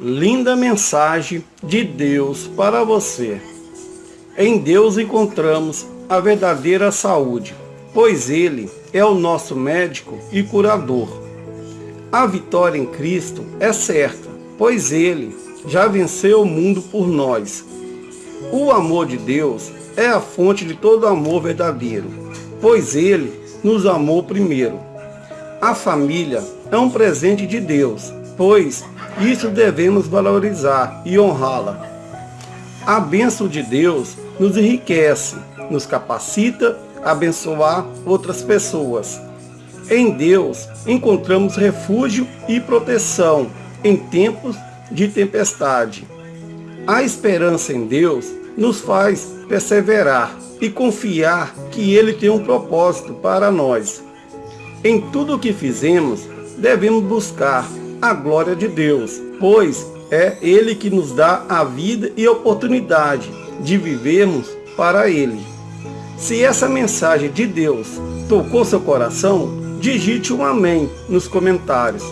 linda mensagem de Deus para você. Em Deus encontramos a verdadeira saúde, pois Ele é o nosso médico e curador. A vitória em Cristo é certa, pois Ele já venceu o mundo por nós. O amor de Deus é a fonte de todo amor verdadeiro, pois Ele nos amou primeiro. A família é um presente de Deus, pois isso devemos valorizar e honrá-la. A bênção de Deus nos enriquece, nos capacita a abençoar outras pessoas. Em Deus encontramos refúgio e proteção em tempos de tempestade. A esperança em Deus nos faz perseverar e confiar que Ele tem um propósito para nós. Em tudo o que fizemos, devemos buscar a glória de Deus, pois é Ele que nos dá a vida e a oportunidade de vivermos para Ele. Se essa mensagem de Deus tocou seu coração, digite um amém nos comentários.